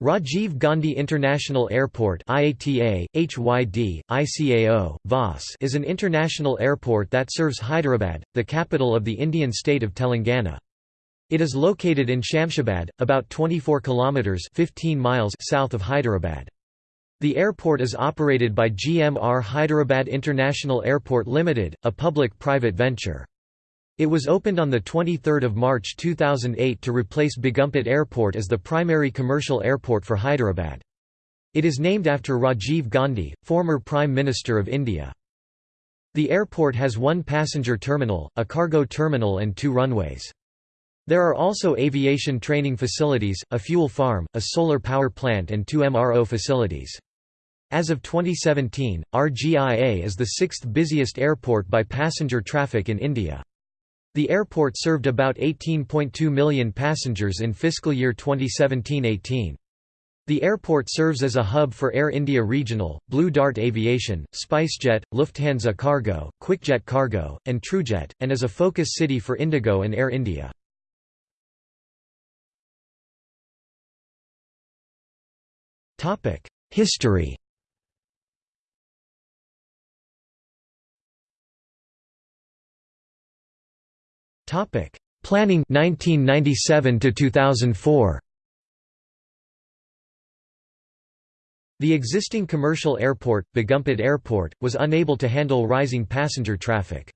Rajiv Gandhi International Airport IATA, HYD, ICAO, VAS is an international airport that serves Hyderabad, the capital of the Indian state of Telangana. It is located in Shamshabad, about 24 kilometers 15 miles south of Hyderabad. The airport is operated by GMR Hyderabad International Airport Limited, a public-private venture. It was opened on 23 March 2008 to replace Begumpet Airport as the primary commercial airport for Hyderabad. It is named after Rajiv Gandhi, former Prime Minister of India. The airport has one passenger terminal, a cargo terminal and two runways. There are also aviation training facilities, a fuel farm, a solar power plant and two MRO facilities. As of 2017, RGIA is the sixth busiest airport by passenger traffic in India. The airport served about 18.2 million passengers in fiscal year 2017–18. The airport serves as a hub for Air India Regional, Blue Dart Aviation, SpiceJet, Lufthansa Cargo, Quikjet Cargo, and TruJet, and is a focus city for Indigo and Air India. History Topic: Planning 1997 to 2004. The existing commercial airport, Begumpet Airport, was unable to handle rising passenger traffic.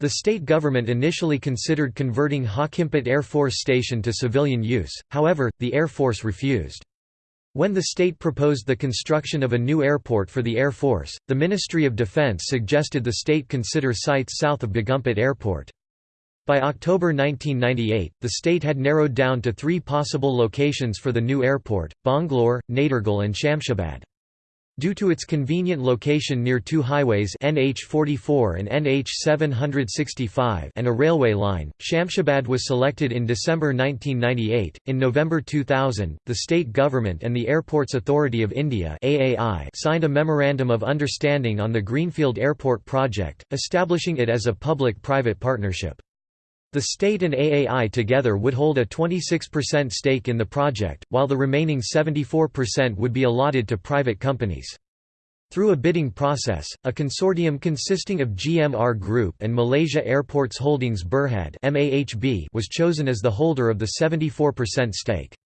The state government initially considered converting Hakimpet Air Force Station to civilian use, however, the Air Force refused. When the state proposed the construction of a new airport for the Air Force, the Ministry of Defense suggested the state consider sites south of Begumpet Airport. By October 1998, the state had narrowed down to three possible locations for the new airport, Bongloor, Nadergul and Shamshabad. Due to its convenient location near two highways NH44 and NH765 and a railway line, Shamshabad was selected in December 1998. In November 2000, the state government and the Airports Authority of India (AAI) signed a memorandum of understanding on the Greenfield Airport project, establishing it as a public-private partnership. The state and AAI together would hold a 26% stake in the project, while the remaining 74% would be allotted to private companies. Through a bidding process, a consortium consisting of GMR Group and Malaysia Airports Holdings Berhad was chosen as the holder of the 74% stake.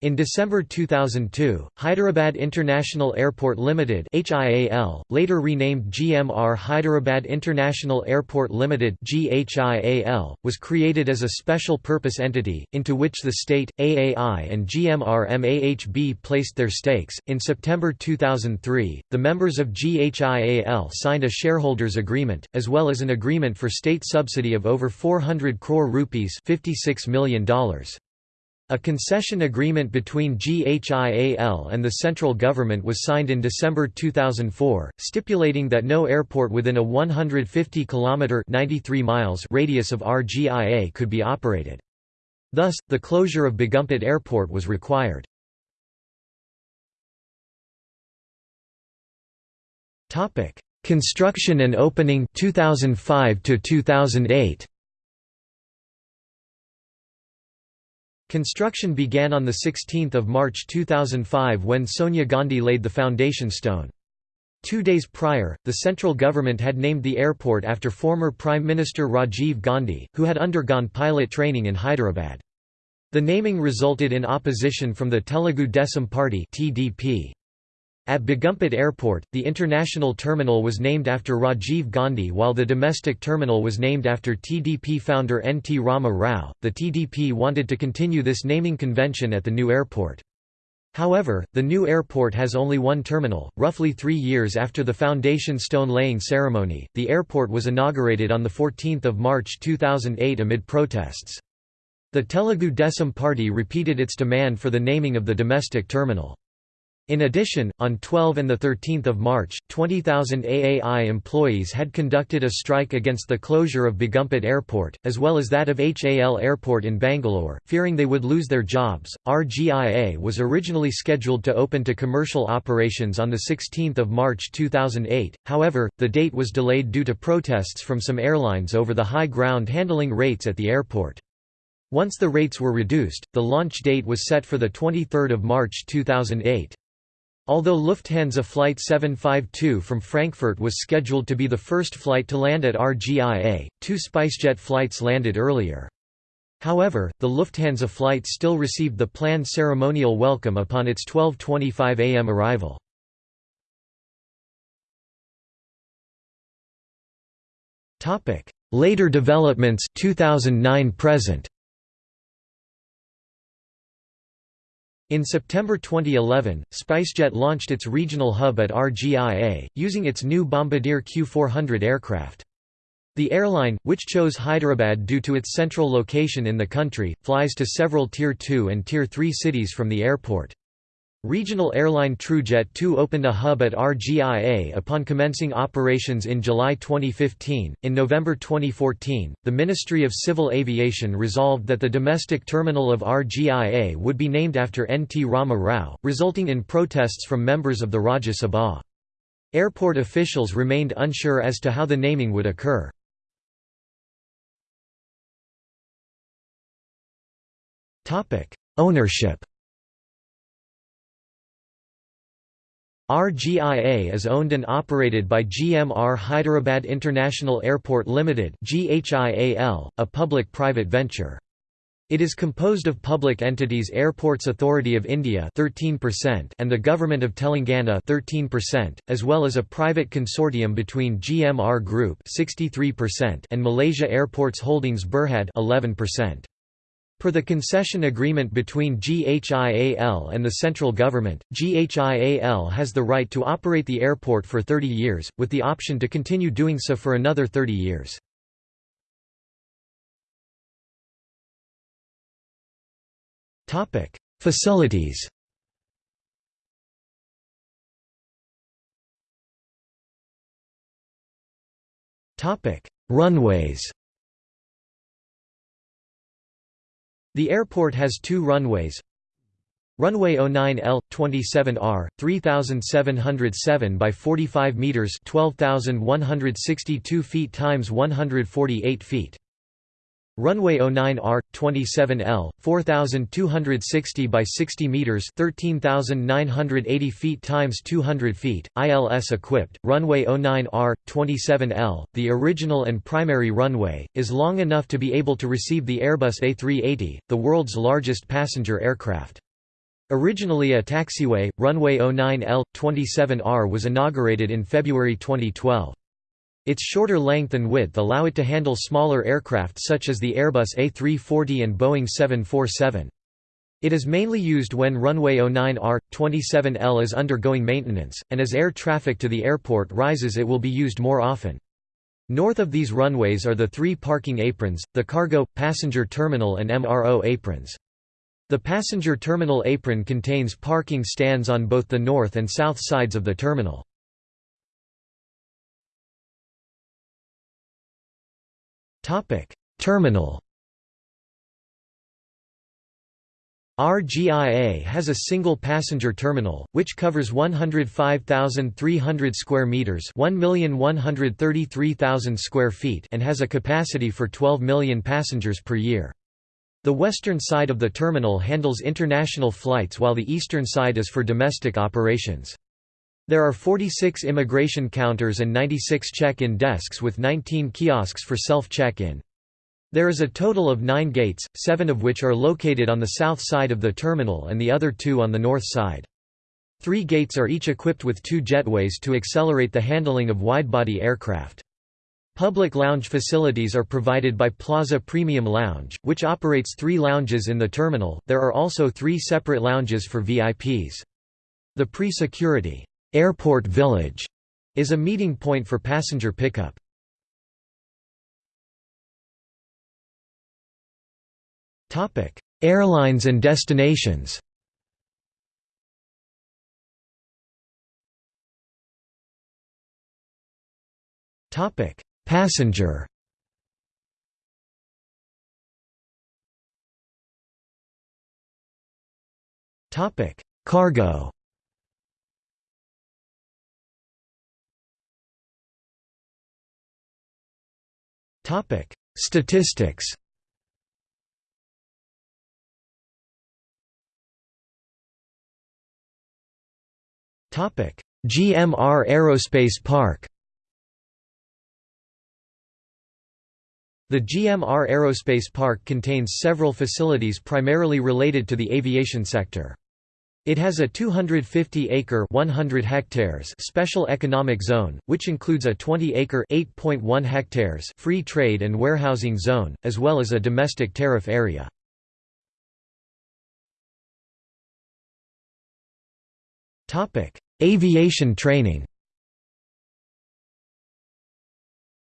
In December 2002, Hyderabad International Airport Limited (HIAL), later renamed GMR Hyderabad International Airport Limited (GHIAL), was created as a special purpose entity into which the state, AAI, and GMR MAHB placed their stakes. In September 2003, the members of GHIAL signed a shareholders agreement as well as an agreement for state subsidy of over 400 crore rupees, $56 million. A concession agreement between GHIAL and the central government was signed in December 2004, stipulating that no airport within a 150 km 93 miles radius of RGIA could be operated. Thus, the closure of Begumpet Airport was required. Topic: Construction and opening 2005 to 2008 Construction began on 16 March 2005 when Sonia Gandhi laid the foundation stone. Two days prior, the central government had named the airport after former Prime Minister Rajiv Gandhi, who had undergone pilot training in Hyderabad. The naming resulted in opposition from the Telugu Desam Party (TDP). At Begumpet Airport, the international terminal was named after Rajiv Gandhi while the domestic terminal was named after TDP founder N. T. Rama Rao. The TDP wanted to continue this naming convention at the new airport. However, the new airport has only one terminal. Roughly three years after the foundation stone laying ceremony, the airport was inaugurated on 14 March 2008 amid protests. The Telugu Desam Party repeated its demand for the naming of the domestic terminal. In addition, on 12 and 13 March, 20,000 AAI employees had conducted a strike against the closure of Begumpet Airport, as well as that of HAL Airport in Bangalore, fearing they would lose their jobs. RGIA was originally scheduled to open to commercial operations on 16 March 2008, however, the date was delayed due to protests from some airlines over the high ground handling rates at the airport. Once the rates were reduced, the launch date was set for 23 March 2008. Although Lufthansa Flight 752 from Frankfurt was scheduled to be the first flight to land at RGIA, two SpiceJet flights landed earlier. However, the Lufthansa flight still received the planned ceremonial welcome upon its 12.25 am arrival. Later developments 2009 present In September 2011, SpiceJet launched its regional hub at RGIA, using its new Bombardier Q400 aircraft. The airline, which chose Hyderabad due to its central location in the country, flies to several Tier 2 and Tier 3 cities from the airport. Regional airline TruJet 2 opened a hub at RGIA upon commencing operations in July 2015. In November 2014, the Ministry of Civil Aviation resolved that the domestic terminal of RGIA would be named after N. T. Rama Rao, resulting in protests from members of the Rajya Sabha. Airport officials remained unsure as to how the naming would occur. Ownership RGIA is owned and operated by GMR Hyderabad International Airport Limited a public-private venture. It is composed of public entities Airports Authority of India 13% and the Government of Telangana 13%, as well as a private consortium between GMR Group 63% and Malaysia Airports Holdings Berhad 11%. Per the concession agreement between GHIAL and the central government, GHIAL has the right to operate the airport for 30 years, with the option to continue doing so for another 30 years. Facilities Runways The airport has two runways. Runway 09L 27R 3707 by 45 meters 12162 feet times 148 feet Runway 09R 27L 4260 by 60 meters 13980 feet times 200 feet ILS equipped. Runway 09R 27L the original and primary runway is long enough to be able to receive the Airbus A380 the world's largest passenger aircraft. Originally a taxiway runway 09L 27R was inaugurated in February 2012 its shorter length and width allow it to handle smaller aircraft such as the Airbus A340 and Boeing 747. It is mainly used when runway 09R, 27L is undergoing maintenance, and as air traffic to the airport rises it will be used more often. North of these runways are the three parking aprons, the cargo, passenger terminal and MRO aprons. The passenger terminal apron contains parking stands on both the north and south sides of the terminal. Terminal RGIA has a single passenger terminal, which covers 105,300 square meters, 1,133,000 square feet, and has a capacity for 12 million passengers per year. The western side of the terminal handles international flights while the eastern side is for domestic operations. There are 46 immigration counters and 96 check-in desks with 19 kiosks for self-check-in. There is a total of nine gates, seven of which are located on the south side of the terminal and the other two on the north side. Three gates are each equipped with two jetways to accelerate the handling of widebody aircraft. Public lounge facilities are provided by Plaza Premium Lounge, which operates three lounges in the terminal. There are also three separate lounges for VIPs. The pre-security Airport Village is a meeting point for passenger pickup. Topic: Airlines and destinations. Topic: Passenger. Topic: Cargo. Topic: Statistics. Topic: GMR Aerospace Park. The GMR Aerospace Park contains several facilities primarily related to the aviation sector. It has a 250-acre 100 hectares special economic zone, which includes a 20-acre 8.1 hectares free trade and warehousing zone, as well as a domestic tariff area. Aviation training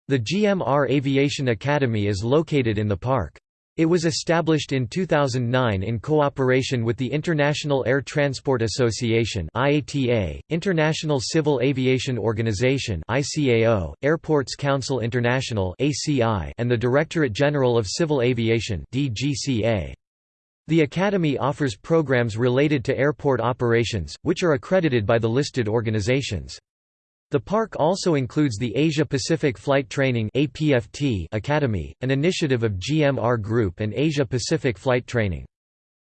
The GMR Aviation Academy is located in the park. It was established in 2009 in cooperation with the International Air Transport Association IATA, International Civil Aviation Organization ICAO, Airports Council International ACI, and the Directorate General of Civil Aviation DGCA. The Academy offers programs related to airport operations, which are accredited by the listed organizations. The park also includes the Asia Pacific Flight Training Academy, an initiative of GMR Group and Asia Pacific Flight Training.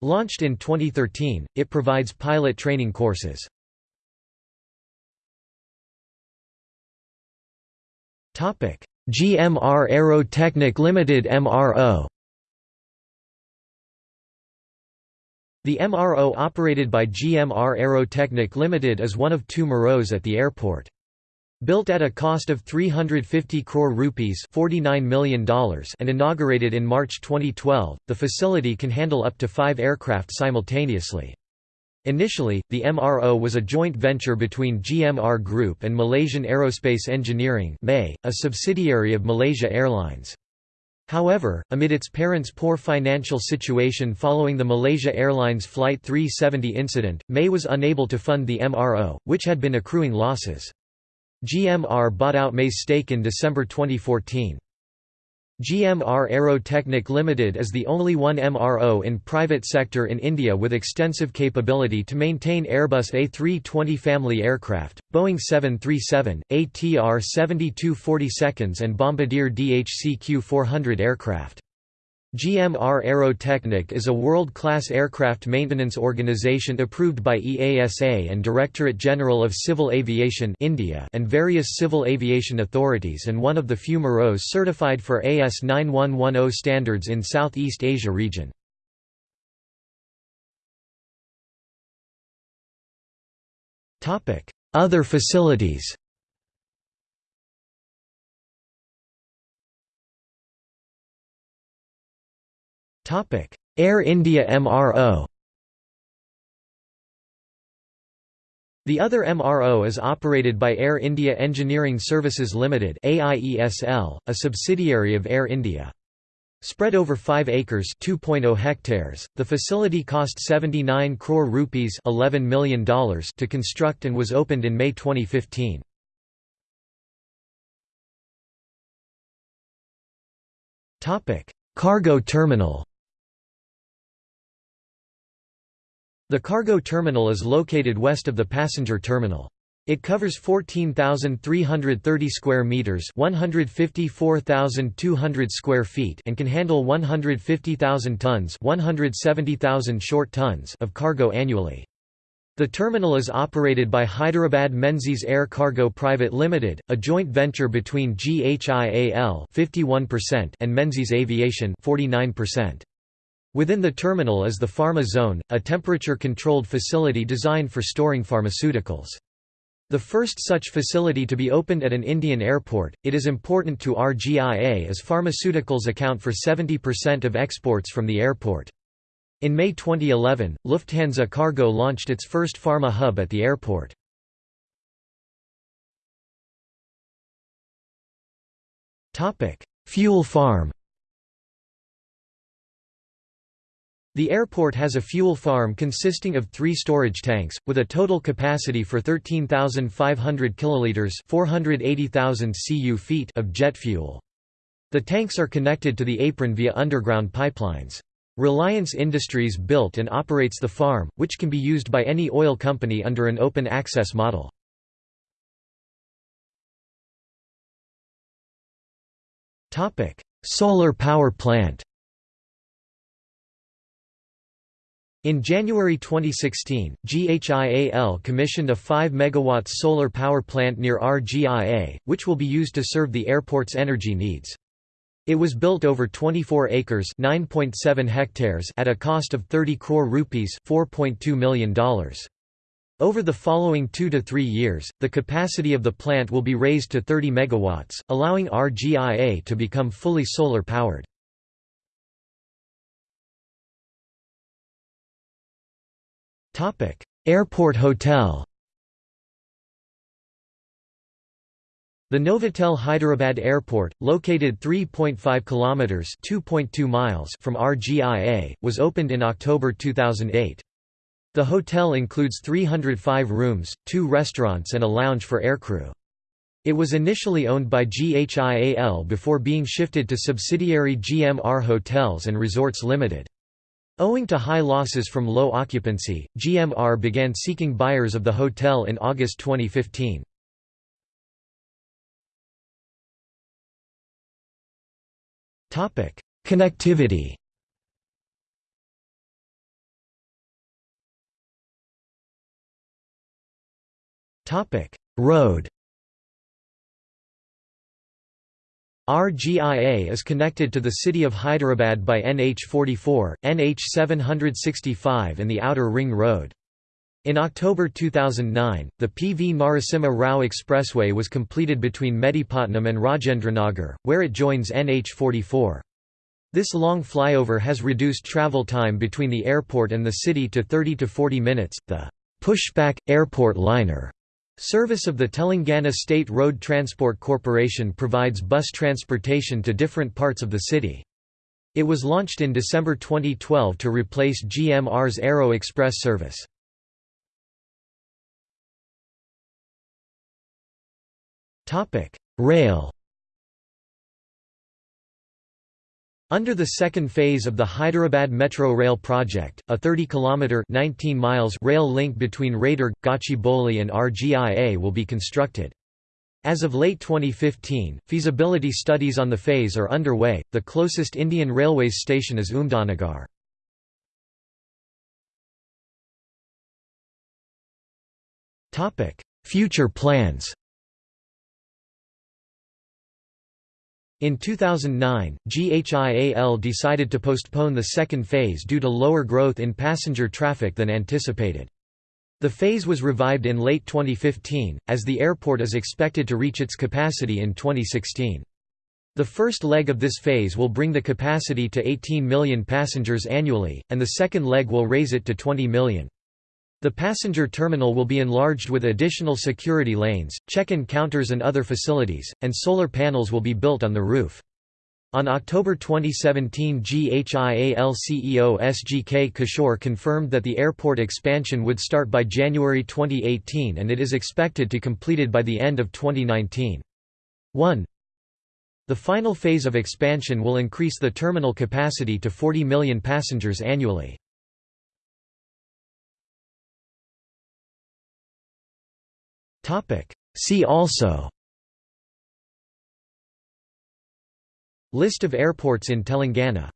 Launched in 2013, it provides pilot training courses. GMR Aerotechnic Limited MRO The MRO operated by GMR Aerotechnic Limited is one of two MROs at the airport. Built at a cost of 350 crore rupees $49 million and inaugurated in March 2012, the facility can handle up to five aircraft simultaneously. Initially, the MRO was a joint venture between GMR Group and Malaysian Aerospace Engineering MAE, a subsidiary of Malaysia Airlines. However, amid its parent's poor financial situation following the Malaysia Airlines Flight 370 incident, MAE was unable to fund the MRO, which had been accruing losses. GMR bought out MAE's stake in December 2014. GMR Aerotechnic Limited is the only one MRO in private sector in India with extensive capability to maintain Airbus A320 family aircraft, Boeing 737, ATR 7240 and Bombardier DHC-Q400 aircraft. GMR Aerotechnic is a world-class aircraft maintenance organization approved by EASA and Directorate General of Civil Aviation India and various civil aviation authorities and one of the few MROs certified for AS 9110 standards in Southeast Asia region. Other facilities Air India MRO The other MRO is operated by Air India Engineering Services Limited AIESL, a subsidiary of Air India. Spread over 5 acres (2.0 hectares), the facility cost 79 crore rupees $11 million to construct and was opened in May 2015. Cargo terminal The cargo terminal is located west of the passenger terminal. It covers 14,330 square meters, 154,200 square feet, and can handle 150,000 tons, 170,000 short tons of cargo annually. The terminal is operated by Hyderabad Menzies Air Cargo Private Limited, a joint venture between GHIAL (51% and Menzies Aviation (49%). Within the terminal is the Pharma Zone, a temperature-controlled facility designed for storing pharmaceuticals. The first such facility to be opened at an Indian airport, it is important to RGIA as pharmaceuticals account for 70% of exports from the airport. In May 2011, Lufthansa Cargo launched its first pharma hub at the airport. Fuel farm The airport has a fuel farm consisting of three storage tanks, with a total capacity for 13,500 kiloliters 480,000 cu feet of jet fuel. The tanks are connected to the apron via underground pipelines. Reliance Industries built and operates the farm, which can be used by any oil company under an open access model. Solar power plant In January 2016, GHIAL commissioned a 5 MW solar power plant near RGIA, which will be used to serve the airport's energy needs. It was built over 24 acres (9.7 hectares) at a cost of 30 crore rupees (4.2 million dollars). Over the following 2 to 3 years, the capacity of the plant will be raised to 30 megawatts, allowing RGIA to become fully solar Airport Hotel. The Novotel Hyderabad Airport, located 3.5 kilometers (2.2 miles) from RGIA, was opened in October 2008. The hotel includes 305 rooms, two restaurants and a lounge for aircrew. It was initially owned by GHIAL before being shifted to subsidiary GMR Hotels and Resorts Limited. Owing to high losses from low occupancy, GMR began seeking buyers of the hotel in August 2015. Connectivity Road RGIA is connected to the city of Hyderabad by NH44, NH765 and the Outer Ring Road. In October 2009, the P. V. Narasimha Rao Expressway was completed between Mehdipatnam and Rajendranagar, where it joins NH44. This long flyover has reduced travel time between the airport and the city to 30 to 40 minutes. The Pushpak airport liner Service of the Telangana State Road Transport Corporation provides bus transportation to different parts of the city. It was launched in December 2012 to replace GMR's Aero Express service. Rail Under the second phase of the Hyderabad Metro Rail project, a 30-kilometre rail link between Raidurg, Gachibowli and RGIA will be constructed. As of late 2015, feasibility studies on the phase are underway. The closest Indian Railways station is Umdanagar. Topic: Future plans. In 2009, GHIAL decided to postpone the second phase due to lower growth in passenger traffic than anticipated. The phase was revived in late 2015, as the airport is expected to reach its capacity in 2016. The first leg of this phase will bring the capacity to 18 million passengers annually, and the second leg will raise it to 20 million. The passenger terminal will be enlarged with additional security lanes, check-in counters and other facilities, and solar panels will be built on the roof. On October 2017 GHIAL CEO SGK Kishore confirmed that the airport expansion would start by January 2018 and it is expected to be completed by the end of 2019. 1. The final phase of expansion will increase the terminal capacity to 40 million passengers annually. See also. List of airports in Telangana